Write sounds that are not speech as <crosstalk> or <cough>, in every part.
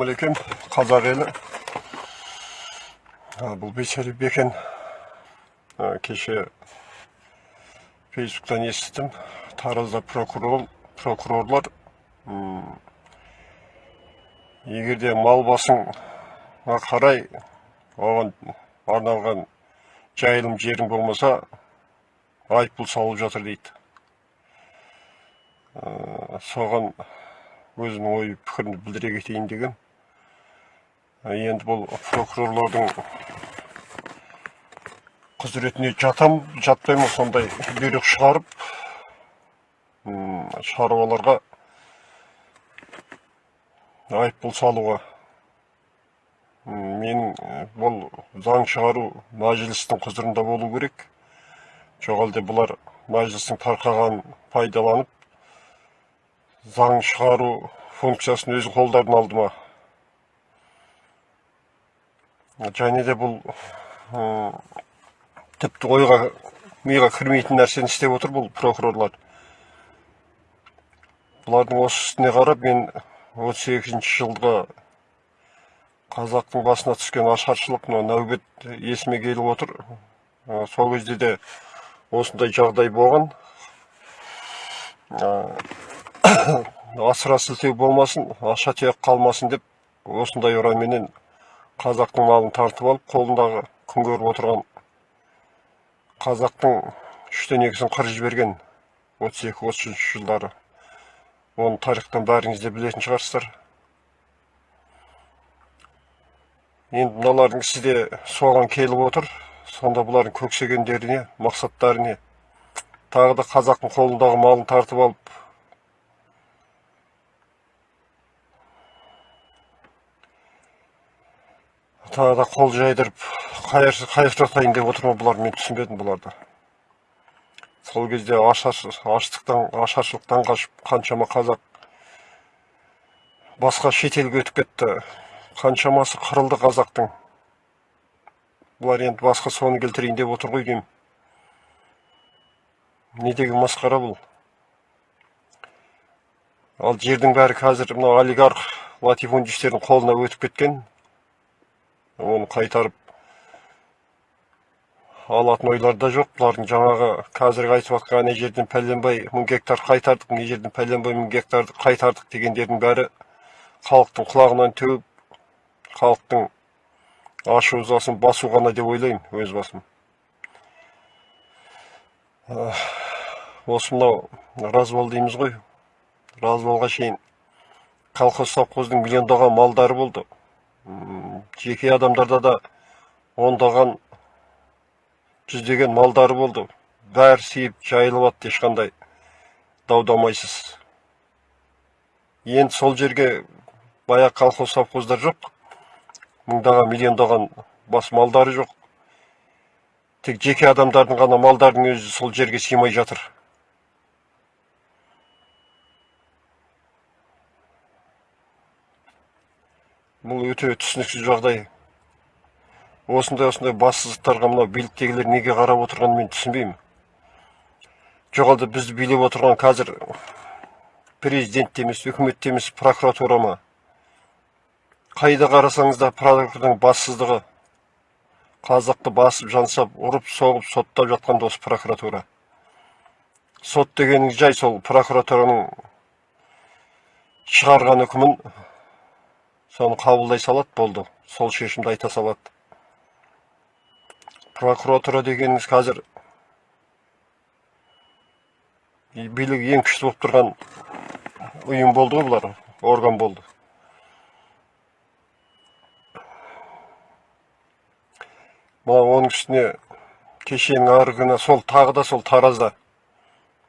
ассалаумағалейкум қазақ елі бұл бейсәлі бекен кеше фейсбуктан естідім таразда прокурор прокурорлар м, егер де мал басыңа қарай оған арналған жайылым жерің болмаса айыппұл салып жатыр дейді соған өзімнің ой пікірімді білдіре кетейін деген енді бұл прокурорлардың құзыретіне жатам жатпаймын сондай бұйрық шығарып шаруаларға айыппұл салуға? М, менің э, бұл заң шығару мәжілістің құзырында болу керек. Жоқ әлде бұлар мәжілістің тарқағанын пайдаланып заң шығару функциясын өз қолдарына алды ма? Және де бұл м, тіпті ойға миға кірмейтін нәрсені істеп отыр бұл прокурорлар. Бұлардың осы үстіне қарап мен 38 жылғы қазақтың басына түскен ашаршылық мына нәубет есіме келіп отыр. Ә, сол кезде де осындай жағдай болған. Ә, <coughs> асыра сілтеу болмасын аша тұяқ қалмасын деп осындай ұранменен қазақтың малын тартып алып қолындағы күн көріп отырған қазақтың үштен екісін қырып жіберген отыз екі отыз үшінші жылдары. Оны тарихтан бәріңіз де білетін шығарсыздар. Енді мыналардың ісі де соған келіп отыр. Сонда бұлардың көксегендері не мақсаттары не тағы да қазақтың қолындағы малын тартып алып тағы да қол жайдырып қайырсыратайын деп отыр ма бұлар мен түсінбедім бұларды. Сол кезде аштықтан ашаршылықтан қашып қаншама қазақ басқа шетелге өтіп кетті. Қаншамасы қырылды қазақтың. Бұлар енді басқа соны келтірейін деп отыр ғой деймін. Не деген масқара бұл? Ал жердің бәрі қазір мына олигарх латифундистердің қолына өтіп кеткен. Оны қайтарып алатын ойлар да жоқ бұлардың жаңағы қазіргі айтып жатқан ана жерден пәленбай мың гектар қайтардық мына жерден пәленбай мың гектарды қайтардық дегендердің бәрі халықтың құлағынан теуіп халықтың ашу ызасын басу ғана деп ойлаймын өз басым осы мынау развал дейміз ғой развалға шейін колхоз совхоздың миллиондаған малдары болды жеке адамдарда да ондаған жүздеген малдары болды. Бәрі сиып жайылып атты ешқандай дау дамайсыз енді сол жерге баяғы колхоз совхоздар жоқ. Мыңдаған миллиондаған бас малдары жоқ. Тек жеке адамдардың ғана малдарының өзі сол жерге сыймай жатыр. Бұл өте түсініксіз жағдай. Осындай осындай бассыздықтарға мынау биліктегілер неге қарап отырғанын мен түсінбеймін. Жоқ әлде бізді билеп отырған қазір президент те емес үкімет те емес прокуратура ма? Қайда қарасаңыз да прокуратураның бассыздығы қазақты басып жансап ұрып соғып соттап жатқан да осы прокуратура. Сот дегеніңіз жай сол прокуратураның шығарған үкімін соны қабылдай салады болды. Сол шешімді айта салады. Прокуратура дегеніңіз қазір билік ең күшті болып тұрған ұйым болды ғой бұлар орган болды. Мына оның үстіне кешенің арғы күні сол тағы да сол таразда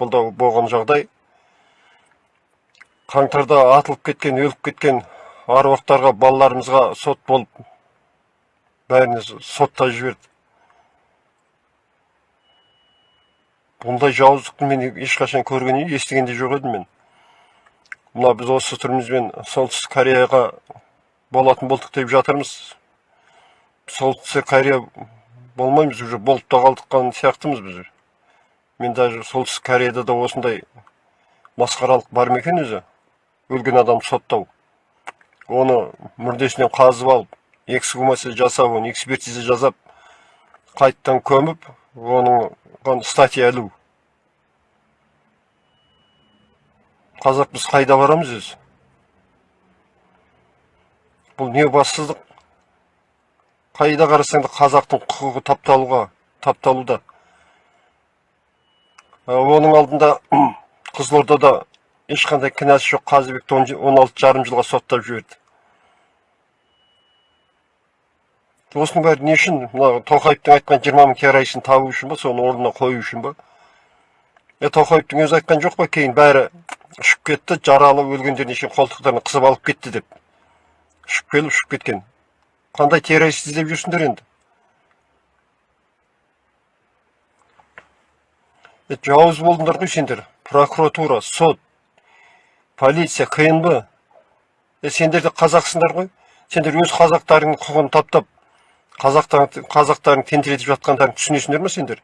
бұл да болған жағдай. Қаңтарда атылып кеткен өліп кеткен аруақтарға балаларымызға сот болып бәріне сотта жіберді. Бұндай жауыздықты мен ешқашан көрген естіген де жоқ едім мен. Мына біз осы түрімізбен солтүстік кореяға болатын болдық деп жатырмыз. Солтүстік корея болмаймыз уже болып та қалдыққан сияқтымыз біз мен даже солтүстік кореяда да осындай масқаралық бар ма екен өзі? Өлген адамды соттау. Оны мүрдесінен қазып алып эксгумация жасап оны экспертиза жасап қайтадан көміп оның статья ілу. Қазақ біз қайда барамыз өзі? Бұл не бассыздық? Қайда қарасаң да қазақтың құқығы тапталуға тапталуда. Ә, оның алдында қызылордада ешқандай кінәсі жоқ қазыбекті он алты жарым жылға соттап жіберді. Осының бәрі не үшін? Мына тоқаевтың айтқан жиырма мың террористін табу үшін ба соны орнына қою үшін ба? Е тоқаевтың өзі айтқан жоқ па кейін бәрі ұшып кетті жаралы өлгендеріне шейін қолтықтарына қысып алып кетті деп. Ұшып келіп ұшып кеткен. Қандай террорист іздеп жүрсіңдер енді? Жауыз болдыңдар ғой сендер. Прокуратура сот. Полиция кнб. Е сендер де қазақсыңдар ғой. Сендер өз қазақтарыңның құқығын таптап қазақтар, қазақтарың тентіретіп жатқандарың түсінесіңдер ма сендер?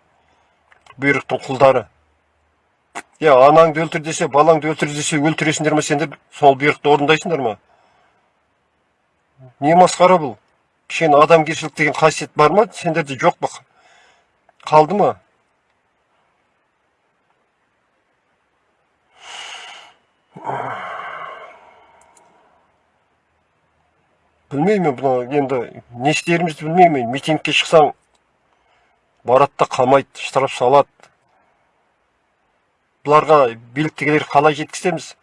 Бұйрықтың құлдары. Иә анаңды өлтір десе балаңды өлтір десе өлтіресіңдер ма сендер? Сол бұйрықты орындайсыңдар ма? Не масқара бұл? Кішкене адамгершілік деген қасиет бар ма? Сендерде жоқ па қалды ма? Білмеймін бұны енді не істерімізді білмеймін. Митингке шықсаң барады да қамайды штраф салады. Бұларға биліктегілер қалай жеткіземіз?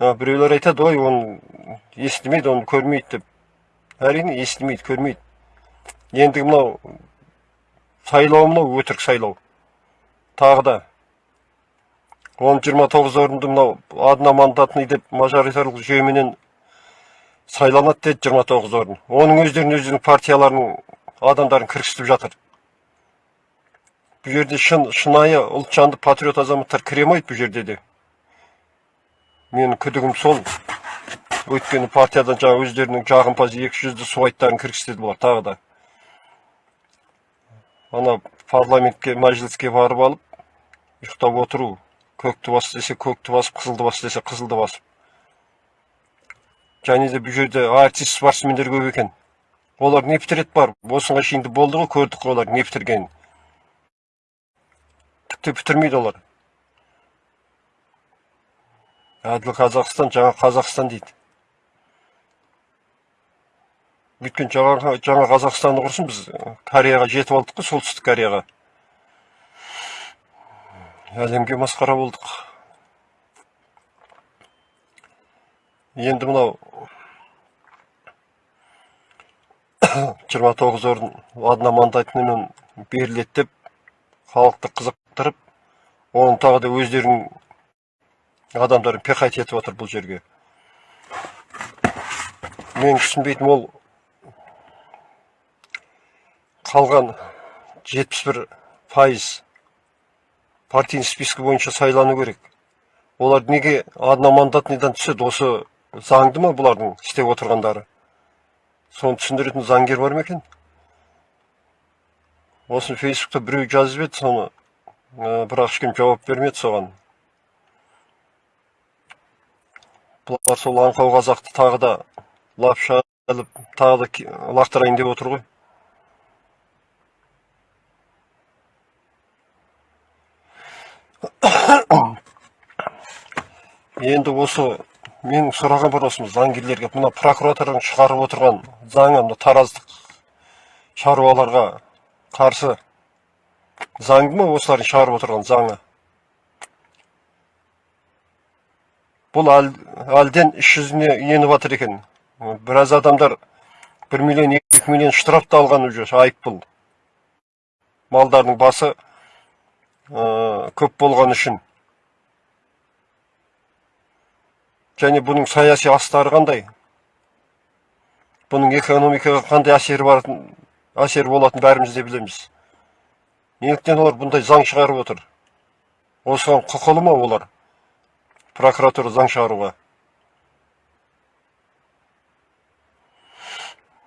Біреулер айтады ой оны естімейді оны көрмейді деп. Әрине естімейді көрмейді. Ендігі мынау сайлау мынау өтірік сайлау. Тағы да он жиырма тоғыз орынды мынау одномандатный деп мажоритарлық жүйеменен сайланады деді жиырма тоғыз орын. Оның өздерін өздерінің партияларының адамдарын кіргізіп жатыр. Бұл жерде шын шынайы ұлтжанды патриот азаматтар кіре алмайды бұл жерде де. Менің күдігім сол. Өйткені партиядан жаңа өздерінің жағымпаз екі жүзді суайттарын кіргізеді бұлар тағы да. Ана парламентке мәжіліске барып алып ұйықтап отыру көкті бас десе көкті басып қызылды бас десе қызылды басып және де бұл жерде артист спортсмендер көп екен. Олар не бітіреді бар. Осыған шейін болды ғой көрдік қой олар не бітіргенін. Тіпті бітірмейді олар. Әділ қазақстан жаңа қазақстан дейді. Өйткені жаңа, жаңа қазақстанды құрсын біз кореяға жетіп алдық қой солтүстік кореяға. Әлемге масқара болдық. Енді мынау жиырма тоғыз орын одномандатныймен беріледі деп халықты қызықтырып оны тағы да өздерінің адамдарын пихать етіп отыр бұл жерге. Мен түсінбейтінім ол қалған жетпіс бір пайыз партийный список бойынша сайлану керек. Олар неге одномандатныйдан түседі? Осы заңды ма бұлардың істеп отырғандары? Соны түсіндіретін заңгер бар ма екен? Осыны фейсбукта біреу жазып еді соны бірақ ешкім жауап бермеді соған. Бұлар сол аңқау қазақты тағы да лапша іліп тағы да лақтырайын деп отыр ғой. <coughs> Енді осы менің сұрағым бар осы заңгерлерге мына прокуратураның шығарып отырған заңы мына тараздық шаруаларға қарсы заңды ма осылардың шығарып отырған заңы? Бұл әлден іс жүзіне еніп жатыр екен. Біраз адамдар бір миллион екі миллион штраф та алған уже айыппұл. Малдардың басы көп болған үшін. Және бұның саяси астары қандай? Бұның экономикаға қандай әсері баратын әсері болатын бәріміз де білеміз. Неліктен олар бұндай заң шығарып отыр? Осыған құқылы ма олар? Прокуратура заң шығаруға?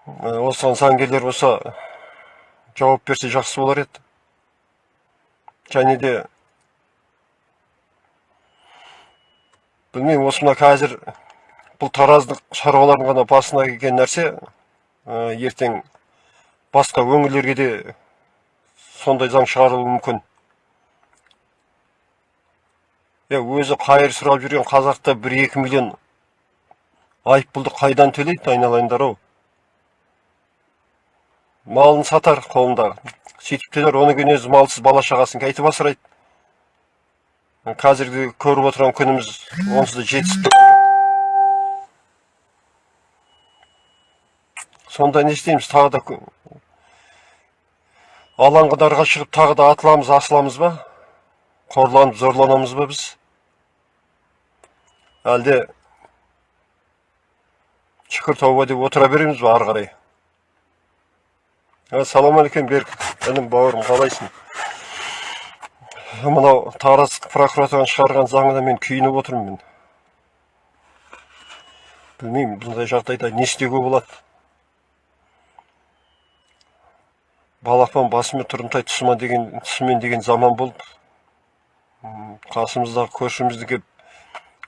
Осыған заңгерлер болса жауап берсе жақсы болар еді. Және де білмеймін осы мына қазір бұл тараздық шаруалардың ғана басына келген нәрсе ә, ертең басқа өңірлерге де сондай заң шығарылуы мүмкін. Е өзі қайыр сұрап жүрген қазақта бір екі миллион айыппұлды қайдан төлейді айналайындар ау? Малын сатар қолында. Сөйтіп төлер оны кейін өзі малсыз бала шағасын қайтіп асырайды. Қазіргі көріп отырған күніміз онсыз да жетістік сонда не істейміз тағы да алаңғадарға шығып тағы да атыламыз асыламыз ба қорланып зорланамыз ба біз әлде шүкір тауба деп отыра береміз ба ары қарай ассалаумағалейкум берік інім бауырым қалайсың мынау тараз прокуратураның шығарған заңына мен күйініп отырмын. Мен білмеймін бұндай жағдайда не істеуге болады? Балапан басымен тұрымтай тұсыма деген тұсымен деген заман болды. Қасымыздағы көршімізді келіп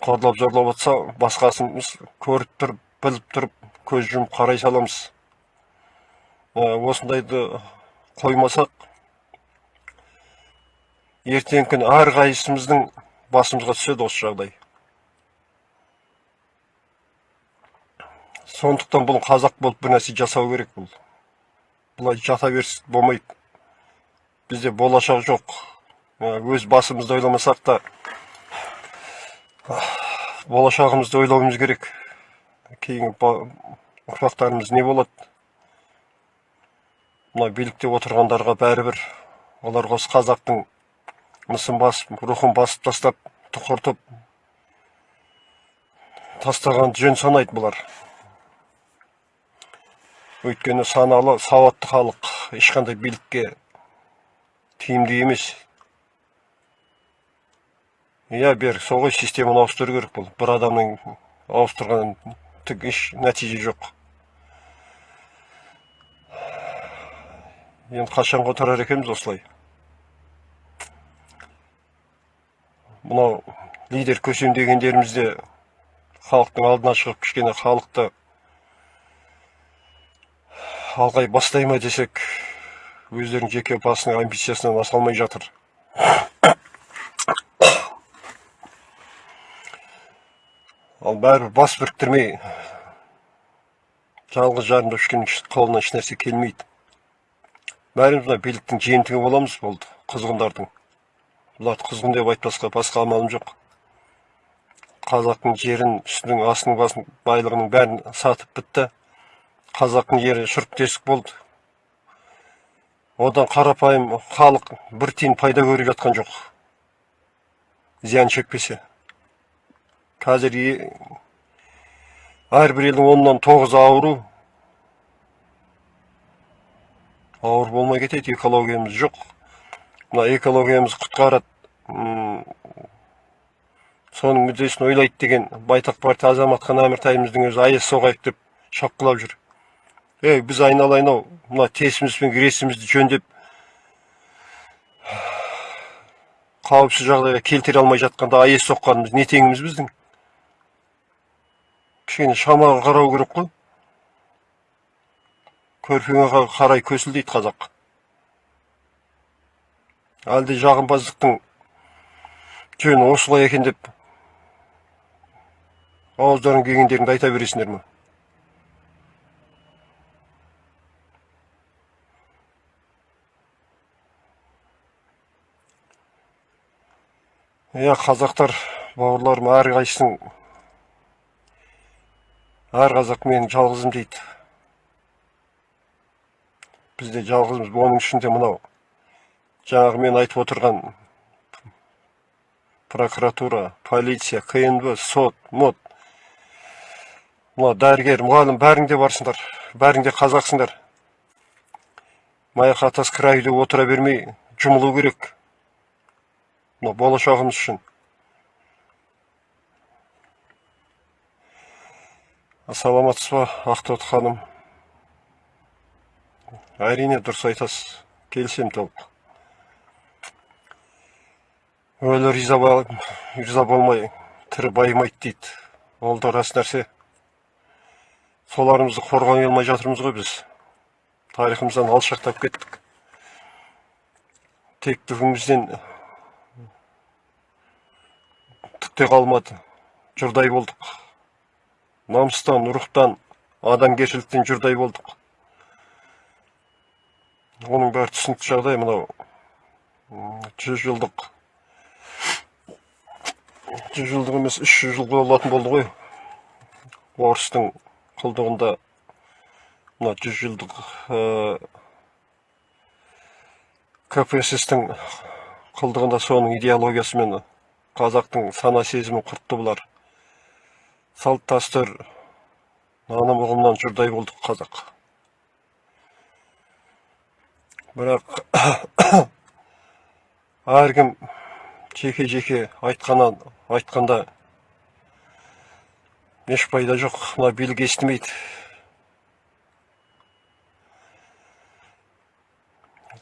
қорлап зорлап жатса басқасымыз көріп тұрып біліп тұрып көз жұмып қарай саламыз. Ә, осындайды қоймасақ ертеңгі күні әрқайсымыздың басымызға түседі осы жағдай. Сондықтан бұл қазақ болып бір нәрсе жасау керек бұл. Бұлай жата берсек болмайды бізде болашақ жоқ. Ә, өз басымызды ойламасақ та болашағымызды ойлауымыз керек. Кейінгі ұрпақтарымыз не болады? Мына билікте отырғандарға бәрібір оларға осы қазақтың мысын басып рухын басып тастап тұқыртып тастаған жөн санайды бұлар. Өйткені саналы сауатты халық ешқандай билікке тиімді емес. Иә берік сол ғой системаны ауыстыру бұл. Бір адамның ауыстырған түк еш нәтиже жоқ. Енді қашан отырар екенбіз осылай? Мынау лидер көсемдегендеріміз де халықтың алдына шығып кішкене халықты алғай бастай ма десек өздерінің жеке басының амбициясынан аса алмай жатыр. Ал бәрібір бас біріктірмей жалғыз жарымда үшкеннің іш- қолынан ешнәрсе келмейді. Бәріміз мына биліктің жиынтығы боламыз болды құзғындардың бұларды құзғын деп айтпасқа басқа амалым жоқ. Қазақтың жерін үстінің астының басын байлығының бәрін сатып бітті. Қазақтың жері шұрқ тесік болды. Одан қарапайым халық бір тиын пайда көріп жатқан жоқ. Зиян шекпесе. Қазір әрбір елдің оннан тоғызы ауру. Ауыр болмай кетеді экологиямыз жоқ. Мына экологиямызды құтқарады соның мүддесін ойлайды деген байтақ партия азаматхан әміртайымыздың өзі аяз соғайық деп шапқылап жүр ей біз айналайын ау мына тесіміз бен гресімізді жөндеп қауіпсіз жағдайға келтіре алмай жатқанда аяз соққанымыз не теңіміз біздің кішкене шамаға қарау керек қой көрпеңе қа- қарай көсіл дейді қазақ әлде жағымпаздықтың жөні осылай екен деп ауыздарың келгендеріңді айта бересіңдер ме? Иә қазақтар бауырларым әрқайсының әр қазақ мен жалғызым дейді. Бізде жалғызбыз оның ішінде мынау. Жаңағы мен айтып отырған прокуратура полиция кнб сот мот мына дәрігер мұғалім бәрің де барсыңдар бәрің де қазақсыңдар маяқ отыра бермей жұмылу керек. Мына болашағымыз үшін. Саламатсыз ба ақтоты ханым? Әрине дұрыс айтасыз. Келісемін толық. Өлі риза, риза болмай тірі байымайды дейді. Ол да рас нәрсе. Соларымызды қорғай алмай жатырмыз ғой біз. Тарихымыздан алшақтап кеттік. Тектілігімізден түк те қалмады. Жұрдай болдық. Намыстан рухтан адамгершіліктен жұрдай болдық. Оның бәрі түсінікті жағдай мынау. Жүз жылдық жүз жылдық емес үш жүз жыл болатын болды ғой. Орыстың құлдығында мына жүз жылдық кпсстің құлдығында соның идеологиясымен қазақтың сана сезімін құртты бұлар. Салт дәстүр наным ұғымнан жұрдай болдық қазақ. Бірақ <coughs> әркім жеке жеке айтқаннан айтқанда еш пайда жоқ мына билік естімейді.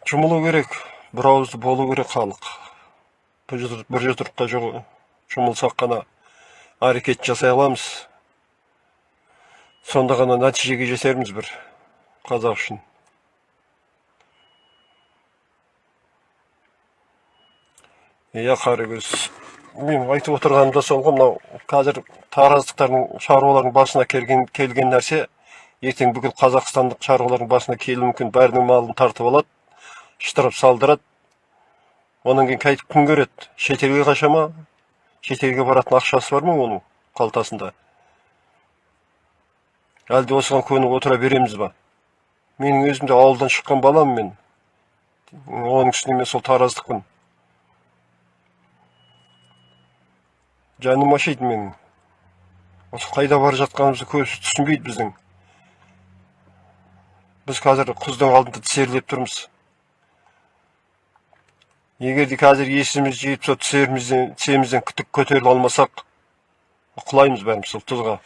Жұмылу керек бір ауызды болу керек халық. Бір жұдырыққа жұмылсақ қана әрекет жасай аламыз. Сонда ғана нәтижеге жетерміз бір қазақ үшін. Иә қаракөз мен айтып отырғаным да сол ғой мынау қазір тараздықтардың шаруалардың басына келген, келген нәрсе ертең бүкіл қазақстандық шаруалардың басына келуі мүмкін. Бәрінің малын тартып алады штраф салдырады. Одан кейін қайтып күн көреді. Шетелге қаша ма? Шетелге баратын ақшасы бар ма оның қалтасында? Әлде осыған көніп отыра береміз ба? Менің өзім де ауылдан шыққан баламын мен. Оның үстіне мен сол тараздықпын. Жаным ашиды менің. Осы қайда бара жатқанымызды көбісі түсінбейді біздің. Біз қазір құздың алдында тізерлеп тұрмыз. Егер де қазір есіміз жиып сол тіземізден тіземізден күтік көтеріле алмасақ құлаймыз бәріміз сол тұзға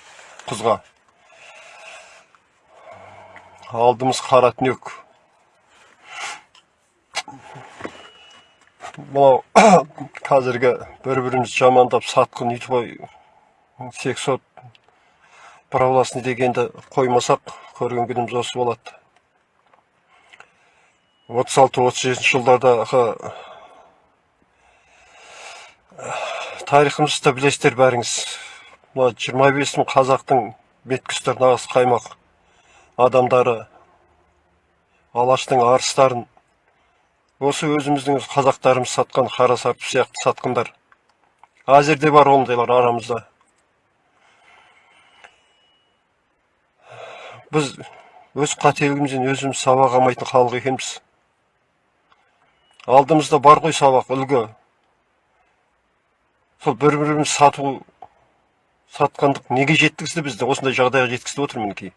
құзға. Алдымыз қара түнек. Мынау қазіргі бір бірімізді жамандап сатқын өйтіп сексот православный дегенді қоймасақ көрген күніміз осы болады. отыз алты отыз жетінші жылдардағы тарихымызды білесіздер бәріңіз. Мына жиырма бес мың қазақтың беткүстер нағыз қаймақ адамдары алаштың арыстарын осы өзіміздің қазақтарымыз сатқан қара сарпы сияқты сатқындар. Әзірде бар ондайлар арамызда. Біз өз қателігімізден өзіміз сабақ алмайтын халық екенбіз. Алдымызда бар ғой сабақ үлгі. Сол бір біріміз сату сатқандық неге жеткізді бізді? Осындай жағдайға жеткізіп отыр мінекей.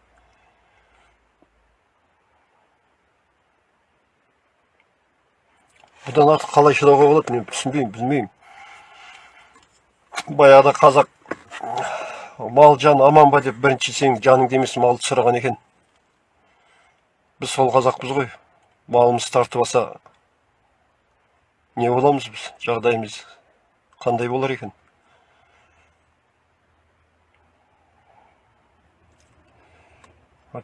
Бұдан артық қалай шыдауға болады мен түсінбеймін білмеймін. Баяғыда қазақ мал жан аман ба деп бірінші сенің жаныңды емес малды сұраған екен. Біз сол қазақпыз ғой. Малымыз тартып алса не боламыз біз? Жағдайымыз қандай болар екен?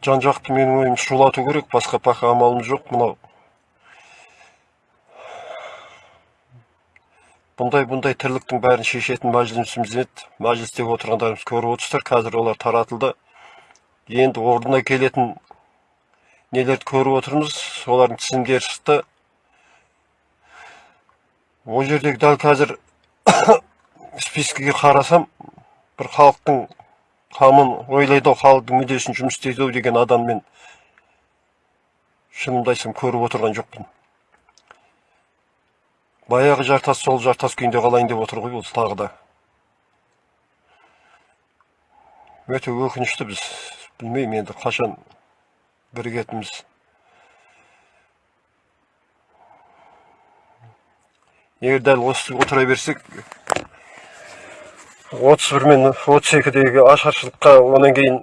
Жан жақты менің ойым шулату керек басқа пақа амалымыз жоқ. Мынау бұндай бұндай тірліктің бәрін шешетін мәжілісіміз еді мәжілістегі отырғандарымыз көріп отырсыздар қазір олар таратылды енді орнына келетін нелерді көріп отырмыз солардың тізімдері шықты ол жердегі дәл қазір спискіге қарасам бір халықтың қамын ойлайды халықтың мүддесін жұмыс істейді деген адам мен шынымды айтсам көріп отырған жоқпын баяғы жартас сол жартас күйінде қалайын деп отыр ғой ол тағы да. Өте өкінішті біз. Білмеймін енді қашан бірігетініміз егер дәл осы отыра берсек отыз бір мен отыз екідегі ашаршылыққа одан кейін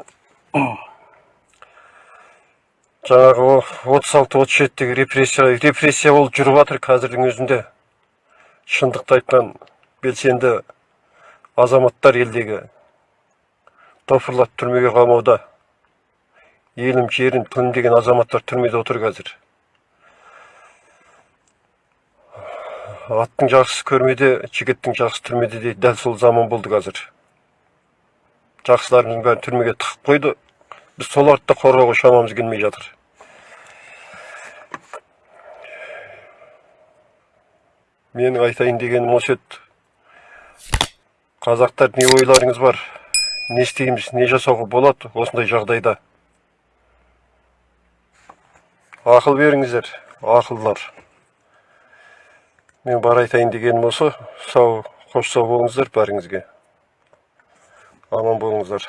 жаңағы отыз алты отыз жетідегі репрессия репрессия болып жүріп жатыр қазірдің өзінде. Шындықты айтқан белсенді азаматтар елдегі топырлап түрмеге қамауда елім жерін тылым деген азаматтар түрмеде отыр қазір. Аттың жақсысы көрмеде жігіттің жақсысы түрмеде дейді дәл сол заман болды қазір. Жақсыларымыздың бәрін түрмеге тығып қойды. Біз соларды да қорғауға шамамыз келмей жатыр. Менің айтайын дегенім осы еді қазақтар не ойларыңыз бар? Не істейміз не жасауға болады осындай жағдайда? Ақыл беріңіздер ақылдылар мен бар айтайын дегенім осы сау қош сау болыңыздар бәріңізге. Аман болыңыздар.